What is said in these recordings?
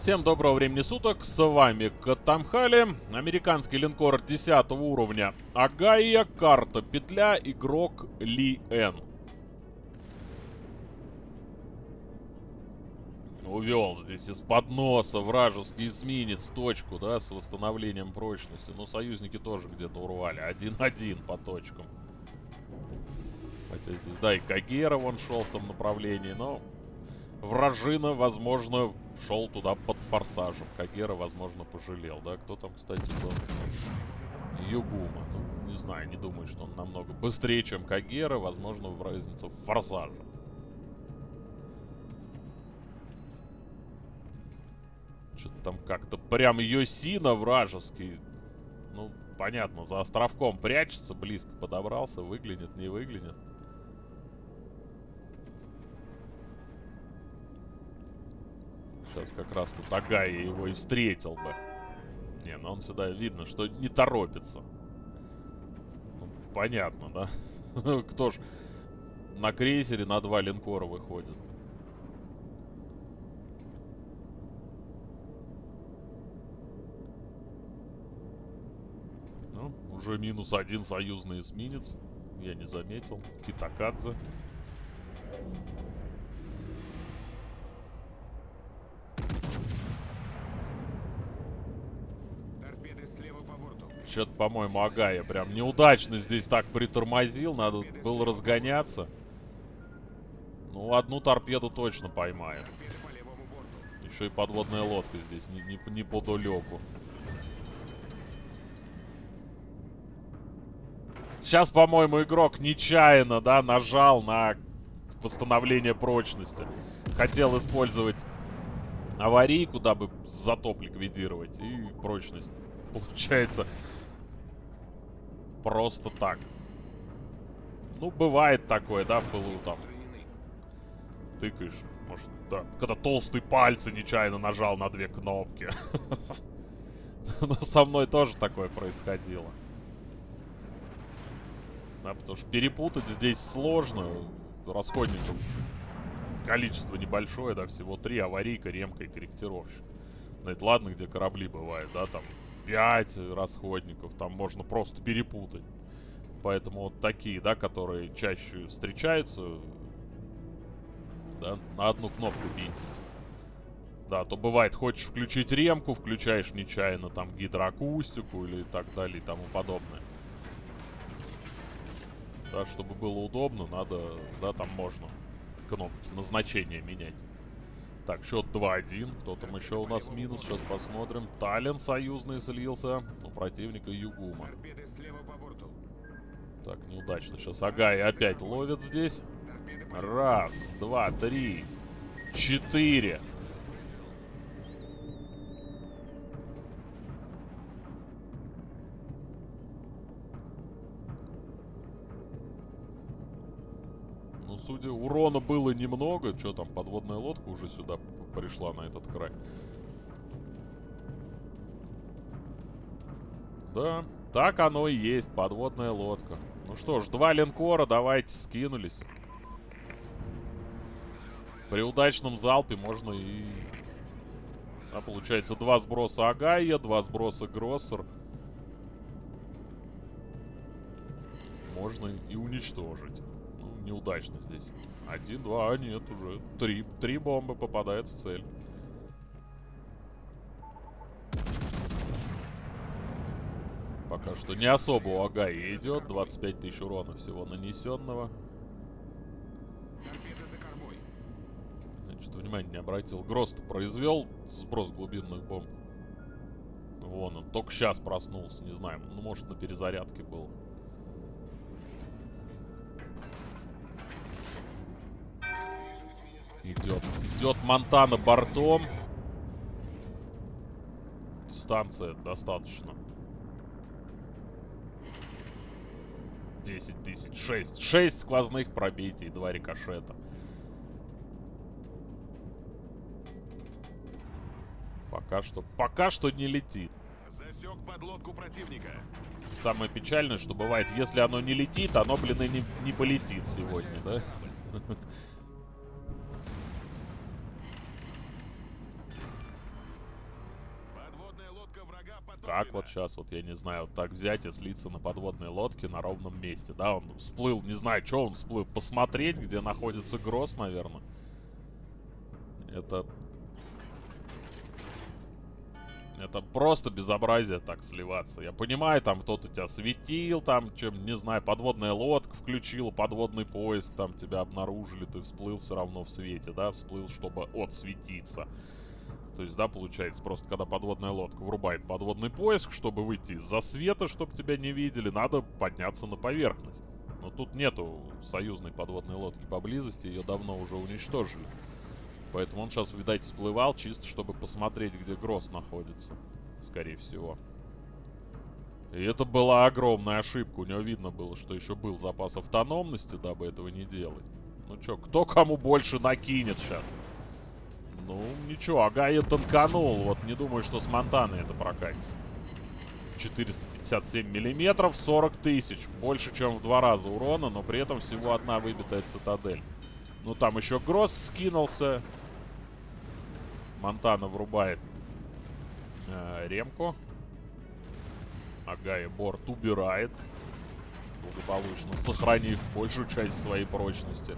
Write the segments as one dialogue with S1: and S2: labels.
S1: Всем доброго времени суток, с вами Катамхали, американский линкор 10 уровня Агая, карта петля, игрок Ли Эн. Увел здесь из-под носа вражеский эсминец точку, да, с восстановлением прочности. Но союзники тоже где-то урвали, один-один по точкам. Хотя здесь, да, и Кагера вон шел в том направлении, но вражина, возможно, шел туда под форсажем. Кагера, возможно, пожалел, да? Кто там, кстати, был? Югума. Ну, не знаю, не думаю, что он намного быстрее, чем Кагера. Возможно, в разница в форсаже. Что-то там как-то прям Йосина вражеский. Ну, понятно, за островком прячется, близко подобрался, выглянет, не выглянет. Сейчас как раз тут Агая его и встретил бы. Не, ну он сюда видно, что не торопится. Ну, понятно, да? Кто ж на крейсере на два линкора выходит? Ну, уже минус один союзный эсминец. Я не заметил. Китакадзе. Что-то, по-моему, Агая прям неудачно здесь так притормозил. Надо было разгоняться. Ну, одну торпеду точно поймаем. Еще и подводная лодка здесь, не, не, не подалеку. Сейчас, по-моему, игрок нечаянно, да, нажал на восстановление прочности. Хотел использовать аварийку, дабы затоп ликвидировать. И прочность, получается, просто так. Ну, бывает такое, да, в пылу там. Тыкаешь, может, да. Когда толстые пальцы нечаянно нажал на две кнопки. Но со мной тоже такое происходило. Да, потому что перепутать здесь сложно. Расходников количество небольшое, да, всего три. Аварийка, ремка и корректировщик. Ну, это ладно, где корабли бывают, да, там 5 расходников, там можно просто перепутать. Поэтому вот такие, да, которые чаще встречаются, да, на одну кнопку бить. Да, то бывает, хочешь включить ремку, включаешь нечаянно там гидроакустику или так далее и тому подобное. Да, чтобы было удобно, надо, да, там можно кнопки назначения менять. Так, счет 2-1. Кто там еще у нас минус? Сейчас посмотрим. Тален союзный слился. У противника Югума. Так, неудачно. Сейчас Агай опять ловит здесь. Раз, два, три, четыре. Судя, урона было немного. Что там, подводная лодка уже сюда пришла, на этот край. Да, так оно и есть, подводная лодка. Ну что ж, два линкора, давайте, скинулись. При удачном залпе можно и... А, получается, два сброса Агая, два сброса Гроссер. Можно и уничтожить неудачно здесь. Один, два, а нет, уже три. Три бомбы попадают в цель. Пока что не особо у Агаи идет. 25 тысяч урона всего нанесенного. Значит, внимание не обратил. Грост произвел сброс глубинных бомб. Вон он, только сейчас проснулся, не знаю. Ну, может, на перезарядке был. Идет. Идет Монтана бортом. Станция достаточно. 10 тысяч. 6. 6 сквозных пробитий и 2 рикошета. Пока что, пока что не летит. Засек подлодку противника. Самое печальное, что бывает, если оно не летит, оно, блин, и не, не полетит сегодня, да? Так вот сейчас, вот я не знаю, вот так взять и слиться на подводной лодке на ровном месте, да, он всплыл, не знаю, что он всплыл, посмотреть, где находится Гросс, наверное. Это... Это просто безобразие так сливаться. Я понимаю, там кто-то тебя светил, там, чем, не знаю, подводная лодка включила, подводный поиск, там тебя обнаружили, ты всплыл все равно в свете, да, всплыл, чтобы отсветиться. То есть, да, получается, просто когда подводная лодка врубает подводный поиск, чтобы выйти из-за света, чтобы тебя не видели, надо подняться на поверхность. Но тут нету союзной подводной лодки поблизости, ее давно уже уничтожили. Поэтому он сейчас, видать, всплывал чисто, чтобы посмотреть, где Гросс находится. Скорее всего. И это была огромная ошибка. У него видно было, что еще был запас автономности, дабы этого не делать. Ну чё, кто кому больше накинет сейчас? Ну, ничего, Агая танканул. Вот не думаю, что с Монтаны это прокатится. 457 миллиметров, 40 тысяч. Больше, чем в два раза урона, но при этом всего одна выбитая цитадель. Ну, там еще Гросс скинулся. Монтана врубает э, ремку. Агая борт убирает. Благополучно сохранив большую часть своей прочности.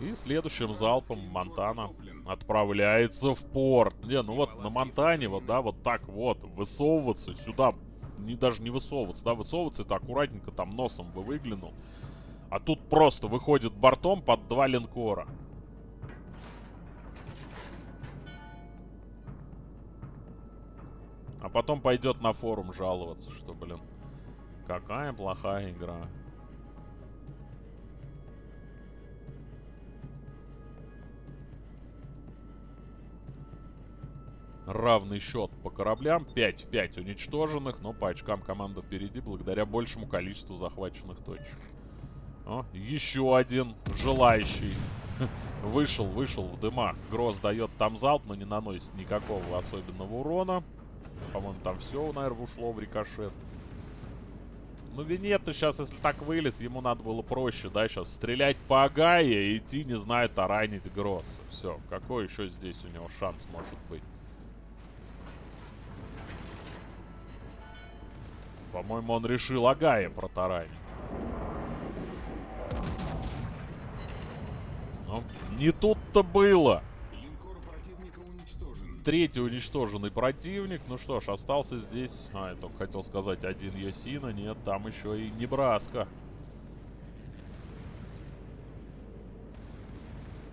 S1: И следующим залпом Монтана отправляется в порт. Не, ну вот на Монтане, вот, да, вот так вот, высовываться сюда, не даже не высовываться, да, высовываться это аккуратненько там носом бы выглянул. А тут просто выходит бортом под два линкора. А потом пойдет на форум жаловаться, что, блин, какая плохая игра. Равный счет по кораблям. 5 в 5 уничтоженных, но по очкам команда впереди благодаря большему количеству захваченных точек. О, еще один желающий. Вышел, вышел в дымах. Гроз дает там залп, но не наносит никакого особенного урона. По-моему, там все, наверное, ушло в рикошет. Ну, Винетто сейчас, если так вылез, ему надо было проще, да, сейчас стрелять по Агае и идти, не знаю, таранить Гросса. Все, какой еще здесь у него шанс может быть? По-моему, он решил Агая протаранить. Ну, не тут-то было. Третий уничтоженный противник. Ну что ж, остался здесь... А, я только хотел сказать один Ясина. Нет, там еще и Небраска.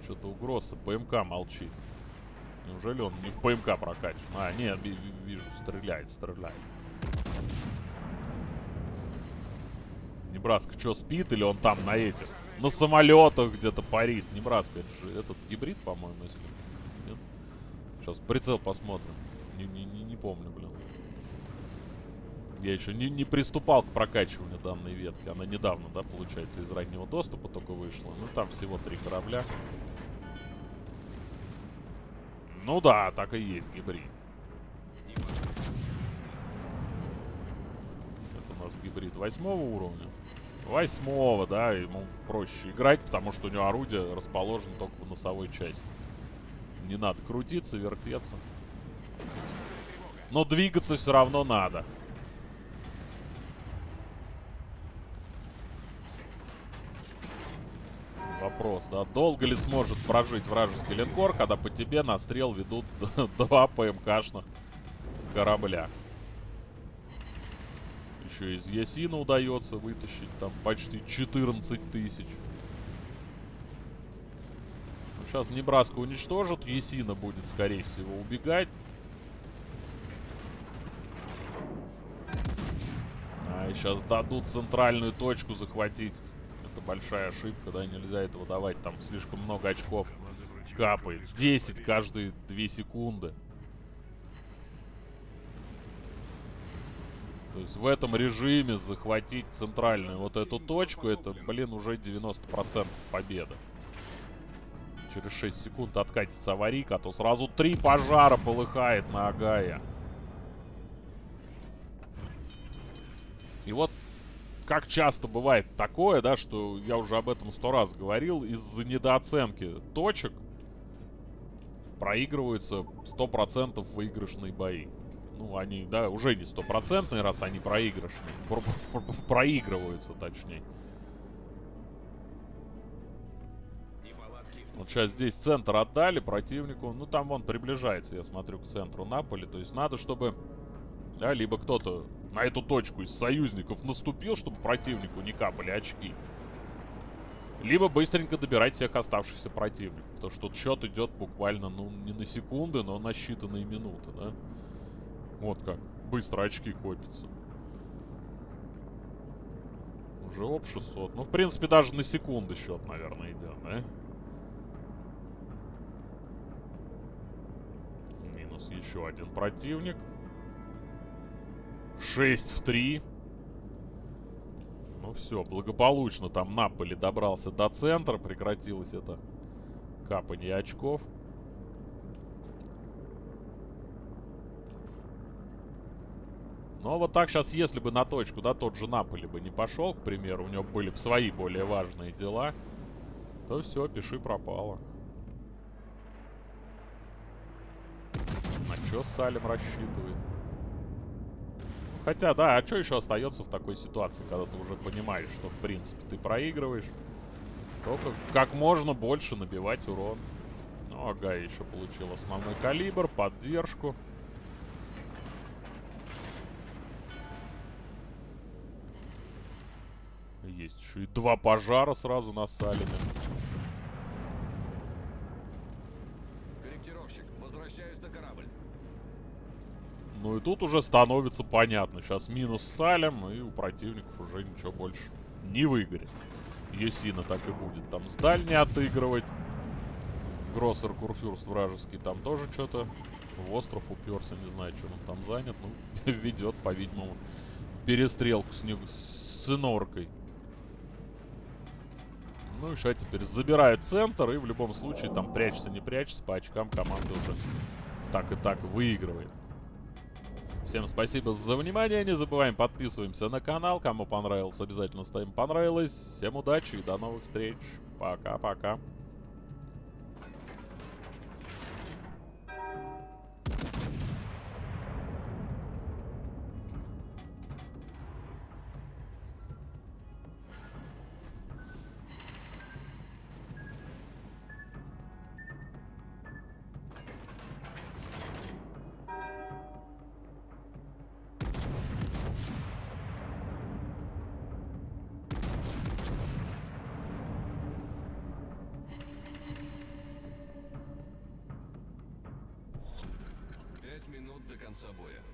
S1: Что-то у Гросса ПМК молчит. Неужели он не в ПМК прокачан? А, нет, вижу, стреляет, стреляет. Небраска что, спит или он там на этих? На самолетах где-то парит. Небраска, это же этот гибрид, по-моему, если... Нет? Сейчас прицел посмотрим. Не, не, не, не помню, блин. Я еще не, не приступал к прокачиванию данной ветки. Она недавно, да, получается, из раннего доступа только вышла. Ну, там всего три корабля. Ну да, так и есть гибрид. Это у нас гибрид восьмого уровня. Восьмого, да, ему проще играть, потому что у него орудие расположено только в носовой части. Не надо крутиться, вертеться. Но двигаться все равно надо. Вопрос, да, долго ли сможет прожить вражеский линкор, когда по тебе на стрел ведут два ПМКшных корабля еще из Ясина удается вытащить там почти 14 тысяч. Сейчас ну, Небраска уничтожат, Ясина будет, скорее всего, убегать. А, и сейчас дадут центральную точку захватить. Это большая ошибка, да, нельзя этого давать. Там слишком много очков капает. 10 каждые 2 секунды. То есть в этом режиме захватить центральную вот эту точку, это, блин, уже 90% победа. Через 6 секунд откатится аварийка, а то сразу три пожара полыхает на Агая. И вот как часто бывает такое, да, что я уже об этом сто раз говорил, из-за недооценки точек проигрываются 100% выигрышные бои. Ну, они, да, уже не стопроцентные, раз они проигрышные. Про- про- про- Проигрываются, точнее. Вот сейчас здесь центр отдали противнику. Ну, там он приближается, я смотрю, к центру Наполи. То есть надо, чтобы... Да, либо кто-то на эту точку из союзников наступил, чтобы противнику не капали очки. Либо быстренько добирать всех оставшихся противников. Потому что тут счет идет буквально, ну, не на секунды, но на считанные минуты, да? Вот как. Быстро очки копятся. Уже об 600. Ну, в принципе, даже на секунды счет, наверное, идет, да? Минус еще один противник. 6 в 3. Ну все, благополучно там Наполи добрался до центра. Прекратилось это капание очков. А вот так сейчас, если бы на точку, да, тот же Наполи бы не пошел, к примеру, у него были бы свои более важные дела, то все, пиши пропало. На что Салем рассчитывает? Хотя, да, а что еще остается в такой ситуации, когда ты уже понимаешь, что, в принципе, ты проигрываешь? Только как можно больше набивать урон. Ну, ага, еще получил основной калибр, поддержку. И два пожара сразу на Салиме.
S2: Корректировщик, возвращаюсь на корабль.
S1: Ну и тут уже становится понятно. Сейчас минус Салем, и у противников уже ничего больше не выгорит. Есина так и будет там с дальней отыгрывать. Гроссер Курфюрст вражеский там тоже что-то в остров уперся, не знаю, что он там занят. Ну, ведет, по-видимому, перестрелку с, ним, с иноркой. Ну и что теперь? Забирают центр, и в любом случае там прячется, не прячется, по очкам команда уже так и так выигрывает. Всем спасибо за внимание. Не забываем, подписываемся на канал. Кому понравилось, обязательно ставим понравилось. Всем удачи и до новых встреч. Пока-пока.
S2: Минут до конца боя.